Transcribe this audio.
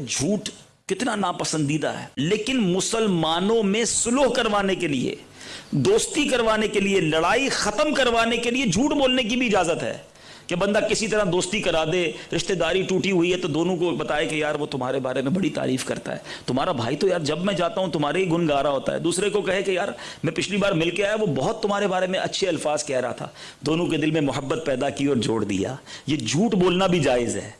झूठ कितना नापसंदीदा है। लेकिन मुसलमानों में सुलह करवाने के लिए, दोस्ती करवाने के लिए, लड़ाई खत्म करवाने के लिए झूठ बोलने की भी इजाज़त है कि बंदा किसी तरह दोस्ती करा दे, रिश्तेदारी टूटी हुई है तो दोनों को बताए कि यार वो तुम्हारे बारे में बड़ी तारीफ़ करता है। तुम्हारा भाई तो यार जब मैं जाता हूँ, तुम्हारे ही गुन गा रहा होता है। दूसरे को कहे कि यार, मैं पिछली बार मिल के आया, वो बहुत तुम्हारे बारे में अच्छे अल्फाज कह रहा था। दोनों के दिल में मोहब्बत पैदा की और जोड़ दिया। ये झूठ बोलना भी जायज़ है।